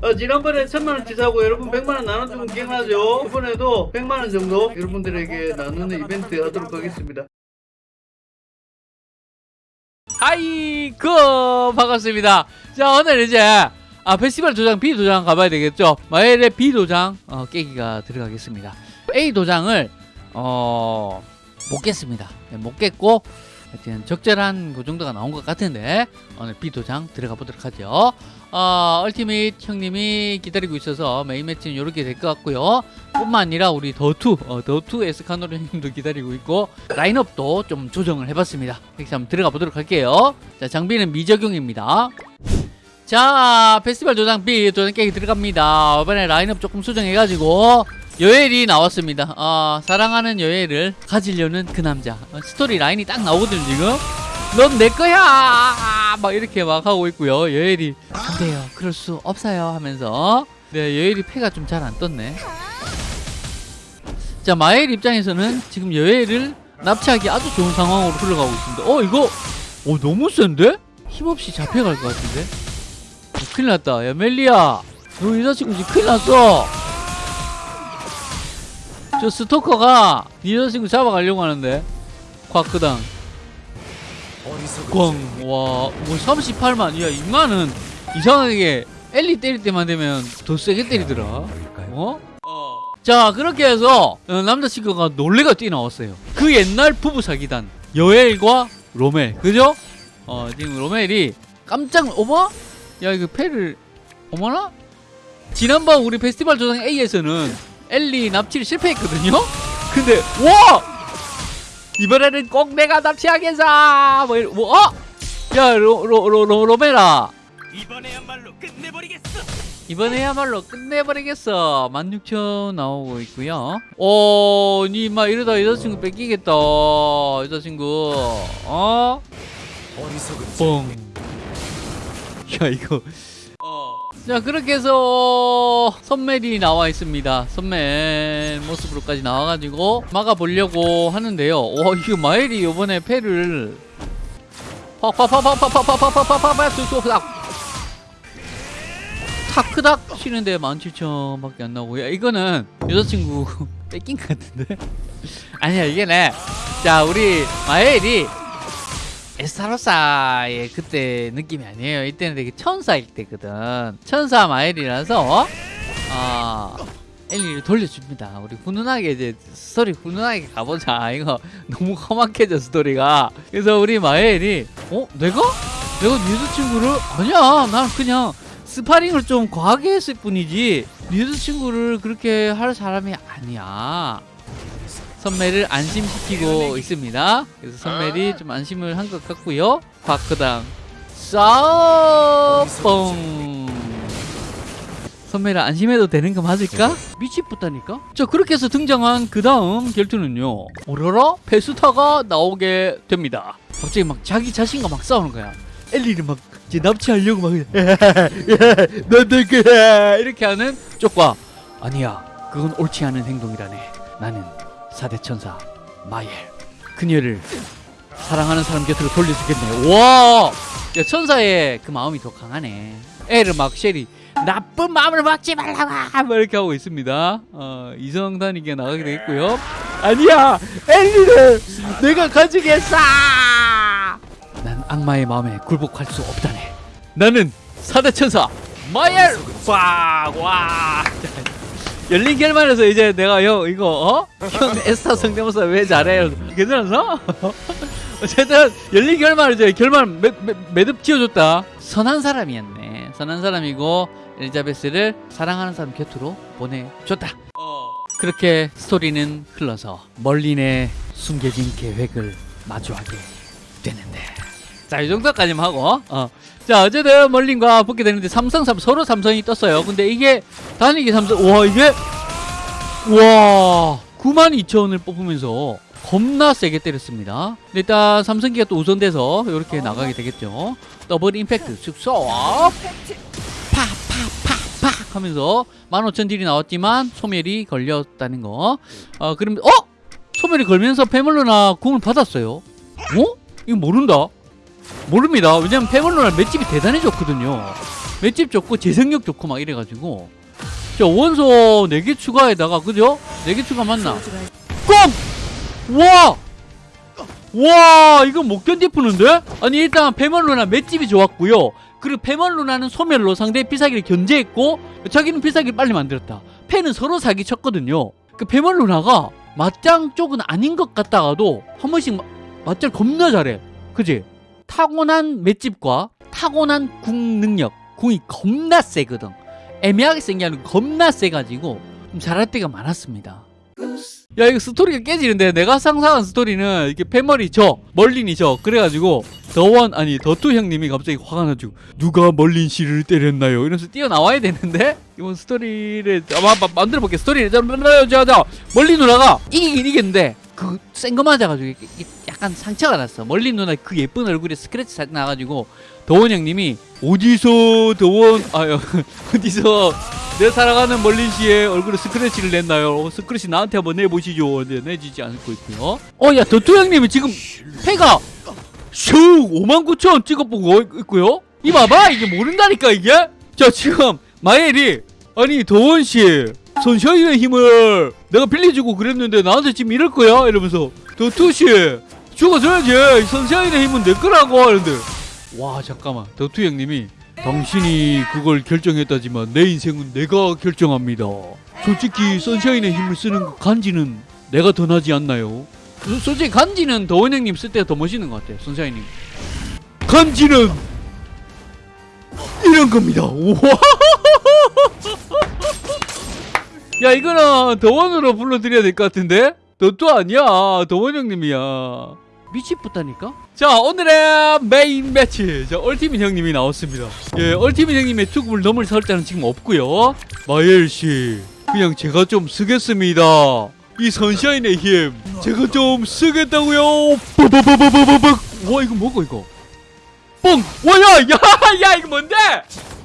어, 지난번에 천만원 치 사고 여러분 백만원 나눠주면 기억나죠? 이번에도 백만원 정도 여러분들에게 나누는 이벤트 하도록 하겠습니다. 아이고 반갑습니다. 자 오늘 이제 아 페스티벌 도장 B 도장 가봐야 되겠죠? 마엘의 B 도장 어, 깨기가 들어가겠습니다. A 도장을 어, 못 깼습니다. 네, 못 깼고 하여튼 적절한 그 정도가 나온 것 같은데 오늘 B 도장 들어가 보도록 하죠 어, 얼티밋 형님이 기다리고 있어서 메인 매치는 이렇게 될 것 같고요. 뿐만 아니라 우리 더투 어, 더투 에스카노르 형님도 기다리고 있고 라인업도 좀 조정을 해봤습니다. 이렇게 한번 들어가 보도록 할게요. 자 장비는 미적용입니다. 자 페스티벌 도장 B 도장 깨기 들어갑니다. 이번에 라인업 조금 수정해가지고 여엘이 나왔습니다. 어, 사랑하는 여엘을 가지려는 그 남자. 어, 스토리 라인이 딱 나오거든요 지금. 넌 내 거야! 막 이렇게 막 하고 있고요. 여엘이 안 돼요. 그럴 수 없어요 하면서. 네 여엘이 패가 좀 잘 안 떴네. 자 마엘 입장에서는 지금 여엘을 납치하기 아주 좋은 상황으로 흘러가고 있습니다. 어 이거 어 너무 센데? 힘없이 잡혀갈 것 같은데? 어, 큰일 났다. 야 멜리야. 너 여자친구 지금 큰일 났어? 저 스토커가 네 여자친구 잡아가려고 하는데. 곽크당. 꽝. 와, 뭐 38만. 야, 인간은 이상하게 엘리 때릴 때만 되면 더 세게 때리더라. 어? 자, 그렇게 해서 어, 남자친구가 놀래가 뛰어나왔어요. 그 옛날 부부 사기단 여엘과 로멜. 그죠? 어, 지금 로멜이 깜짝 어머? 야, 이거 패를 어머나? 지난번 우리 페스티벌 조장 A에서는 엘리 납치를 실패했거든요. 근데 와! 이번에는 꼭 내가 납치하겠어. 뭐, 뭐 어? 야, 로, 로, 로, 로, 로메라. 이번에야말로 끝내버리겠어. 이번에야말로 끝내버리겠어. 16,000 나오고 있고요. 오, 니마 이러다 여자친구 뺏기겠다. 여자친구. 어? 뻥. 야, 이거. 자, 그렇게 해서 선멜이 나와 있습니다. 선멜 모습으로까지 나와가지고 막아보려고 하는데요. 와, 이거 마엘이 요번에 패를 팍팍팍팍팍팍팍팍팍팍팍 타크닥 치는데 17,000밖에 안 나오고. 야 이거는 여자친구 뺏긴 것 같은데? 아니야 이게 네자 우리 마엘이 에스타로사의 그때 느낌이 아니에요. 이때는 되게 천사일 때거든. 천사 마엘이라서 어, 엘리를 돌려줍니다. 우리 훈훈하게 이제 스토리 훈훈하게 가보자. 이거 너무 험악해져 스토리가. 그래서 우리 마엘이 어? 내가? 내가 네 여자친구를? 아니야 난 그냥 스파링을 좀 과하게 했을 뿐이지 네 여자친구를 그렇게 할 사람이 아니야. 선멜을 안심시키고 있습니다. 그래서 선멜이 좀 안심을 한 것 같고요. 과크당 싸뽕 선멜을 안심해도 되는 거 맞을까? 미치겠다니까? 자 그렇게 해서 등장한 그 다음 결투는요. 오로라 페스타가 나오게 됩니다. 갑자기 막 자기 자신과 막 싸우는 거야. 엘리를 막 이제 납치하려고 막 너들 이렇게 하는 쪽과 아니야. 그건 옳지 않은 행동이라네. 나는 사대 천사 마엘. 그녀를 사랑하는 사람 곁으로 돌려주겠네. 와! 야, 천사의 그 마음이 더 강하네. 애를 막 쉘이 나쁜 마음을 받지 말라고! 뭐 이렇게 하고 있습니다. 어, 이성단이게 나가게 되겠고요. 아니야! 엘리를 내가 가지겠어! 난 악마의 마음에 굴복할 수 없다네 나는 사대 천사 마엘 빡와. 열린 결말에서 이제 내가 형 이거 어? 형 에스타 성대모사 왜 잘해? 괜찮았어? 어쨌든 열린 결말 이제 결말 매, 매, 매듭 지어줬다. 선한 사람이었네. 선한 사람이고 엘리자베스를 사랑하는 사람 곁으로 보내줬다. 그렇게 스토리는 흘러서 멀린의 숨겨진 계획을 마주하게 되는데 자 이 정도까지만 하고 어. 자 어쨌든 멀린과 붙게 되는데 삼성 삼 서로 삼성이 떴어요. 근데 이게 단일기 삼성 와 이게 와 92,000원을 뽑으면서 겁나 세게 때렸습니다. 일단 삼성기가 또 우선돼서 이렇게 나가게 되겠죠. 더블 임팩트 즉소 팍팍팍팍 하면서 15,000 딜이 나왔지만 소멸이 걸렸다는 거. 어, 그러면 어? 소멸이 걸면서 페멀로나 궁을 받았어요. 어? 이거 모른다 모릅니다 왜냐면 페멀로나 맷집이 대단히 좋거든요 맷집 좋고 재생력 좋고 막 이래가지고 자 원소 4개 추가에다가 그죠? 4개 추가 맞나? 꽝! 와! 와 이거 못 견디푸는데? 아니 일단 페멀루나 맷집이 좋았고요 그리고 페멀루나는 소멸로 상대의 필살기를 견제했고 자기는 필살기를 빨리 만들었다 페는 서로 사기 쳤거든요 그 페멀루나가 맞짱 쪽은 아닌 것 같다가도 한 번씩 마- 맞짱 겁나 잘해 그지? 타고난 맷집과 타고난 궁 능력 궁이 겁나 세거든. 애매하게 센 게 아니고 겁나 세가지고 좀 잘할 때가 많았습니다. 야 이거 스토리가 깨지는데 내가 상상한 스토리는 이게 패머리 저 멀린이 저 그래가지고 더원 아니 더투 형님이 갑자기 화가 나가지고 누가 멀린 씨를 때렸나요? 이러면서 뛰어나와야 되는데 이번 스토리를 아마 마- 만들어 볼게. 스토리를. 자자자 멀린 누나가 이기긴 이겼는데 그 센 거 맞아가지고 약간 상처가 났어 멀린 누나 그 예쁜 얼굴에 스크래치 살 나가지고 더원 형님이 어디서 더원 아유 어디서 내 사랑하는 멀린 씨의 얼굴에 스크래치를 냈나요? 어, 스크래치 나한테 한번 내보시죠. 네, 내지지 않고 있고요. 어, 야, 더투 형님이 지금 패가 슉 5만 9천 원 찍어보고 있고요. 이 봐봐, 이게 모른다니까 이게. 자, 지금 마엘이 아니 더원 씨 선샤인의 힘을 내가 빌려주고 그랬는데 나한테 지금 이럴 거야? 이러면서 더투 씨 죽어줘야지. 선샤인의 힘은 내 거라고 하는데. 와 잠깐만 더투 형님이 당신이 그걸 결정했다지만 내 인생은 내가 결정합니다. 솔직히 선샤인의 힘을 쓰는 그 간지는 내가 더 나지 않나요? 소- 솔직히 간지는 더원 형님 쓸 때가 더 멋있는 것 같아요. 선샤인님. 간지는 이런 겁니다. 야 이거는 더원으로 불러드려야 될 것 같은데? 더또 아니야. 더원 형님이야. 미치겠다니까? 자 오늘의 메인 매치. 자 얼티민 형님이 나왔습니다. 예 얼티민 형님의 투급을 넘을 설자는 지금 없고요. 마엘씨 그냥 제가 좀 쓰겠습니다. 이 선샤인의 힘 제가 좀 쓰겠다고요. 와 이거 뭐고 이거? 뻥 와야 야야 이거 뭔데?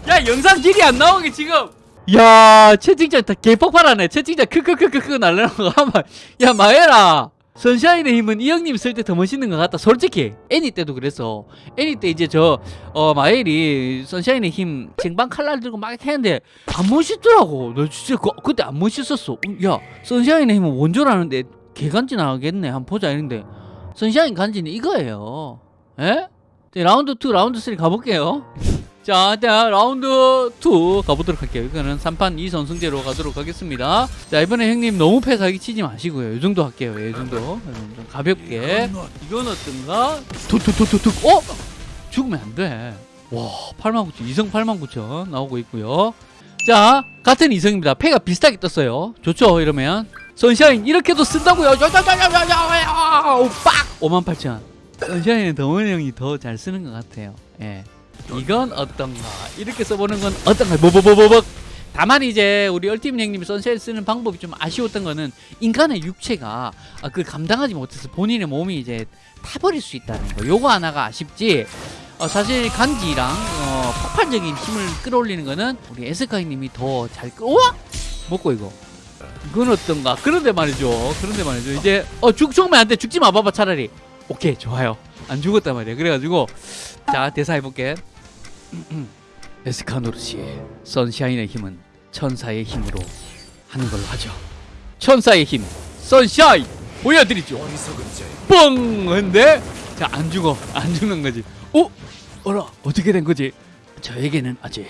야 영상 길이 안 나오게 지금. 야 채팅창 다 개폭발하네. 채팅창 크크크크크 한번. 야 마에라 선샤인의 힘은 이 형님 쓸 때 더 멋있는 것 같다. 솔직히. 애니 때도 그랬어 애니 때 이제 저 어, 마엘이 선샤인의 힘 쟁반 칼날 들고 막 했는데 안 멋있더라고. 너 진짜 그, 그때 안 멋있었어. 음, 야 선샤인의 힘은 원조라는데 개간지 나가겠네. 한번 보자 이랬는데 선샤인 간지는 이거예요. 에? 자, 라운드 2 라운드 3 가볼게요 자, 일단 라운드 2 가보도록 할게요. 이거는 3판 2선승제로 가도록 하겠습니다. 자, 이번에 형님 너무 패 사기 치지 마시고요. 이 정도 할게요. 이 정도. 좀 가볍게. 이건 어떤가? 툭툭툭툭툭. 어? 죽으면 안 돼. 와, 89,000. 이성 89,000 나오고 있고요. 자, 같은 이성입니다. 패가 비슷하게 떴어요. 좋죠? 이러면. 선샤인 이렇게도 쓴다고요. 빡! 58,000. 선샤인은 더원 형이 더 잘 쓰는 것 같아요. 예. 이건 어떤가? 이렇게 써보는 건 어떤가? 뭐뭐뭐뭐뭐. 다만 이제 우리 얼티민 형님이 선샤인 쓰는 방법이 좀 아쉬웠던 거는 인간의 육체가 아, 그 감당하지 못해서 본인의 몸이 이제 타버릴 수 있다는 거. 요거 하나가 아쉽지. 어, 사실 간지랑 어, 폭발적인 힘을 끌어올리는 거는 우리 에스카 형님이 더 잘 끌. 우와! 먹고 이거. 이건 어떤가? 그런데 말이죠. 그런데 말이죠. 이제 어 죽, 죽으면 안 돼. 죽지 마 봐봐 차라리. 오케이 좋아요. 안 죽었단 말이야. 그래가지고 자 대사 해볼게. 에스카노르시의 선샤인의 힘은 천사의 힘으로 하는 걸로 하죠. 천사의 힘, 선샤인 보여드리죠. 뻥! 근데 자 안 죽어, 안 죽는 거지. 어? 어라 어떻게 된 거지? 저에게는 아직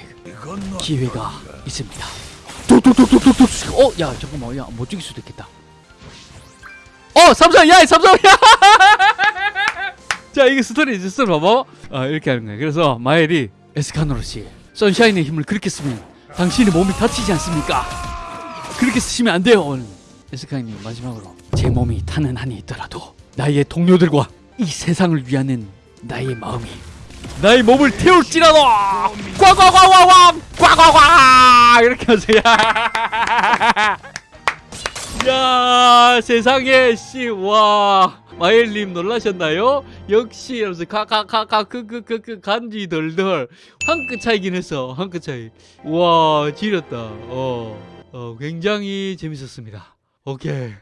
기회가 있습니다. 뚝뚝뚝뚝뚝뚝. 어, 야 잠깐만, 야 못 죽일 수도 있겠다. 어, 삼성, 야, 삼성, 야. 자, 이게 스토리 스토리 봐봐. 아, 이렇게 하는 거야. 그래서 마엘이 에스카노르 씨, 선샤인의 힘을 그렇게 쓰면 당신의 몸이 다치지 않습니까? 그렇게 쓰시면 안 돼요. 에스카이님 마지막으로 제 몸이 타는 한이 있더라도 나의 동료들과 이 세상을 위하는 나의 마음이 나의 몸을 태울지라도 꽉꽉꽉 이렇게 하세요. 야 세상에 씨와. 마일님 놀라셨나요? 역시 이러면서 가가가가 그그그 간지 덜덜. 한 끗 차이긴 했어 한 끗 차이. 와 지렸다. 어, 어 굉장히 재밌었습니다. 오케이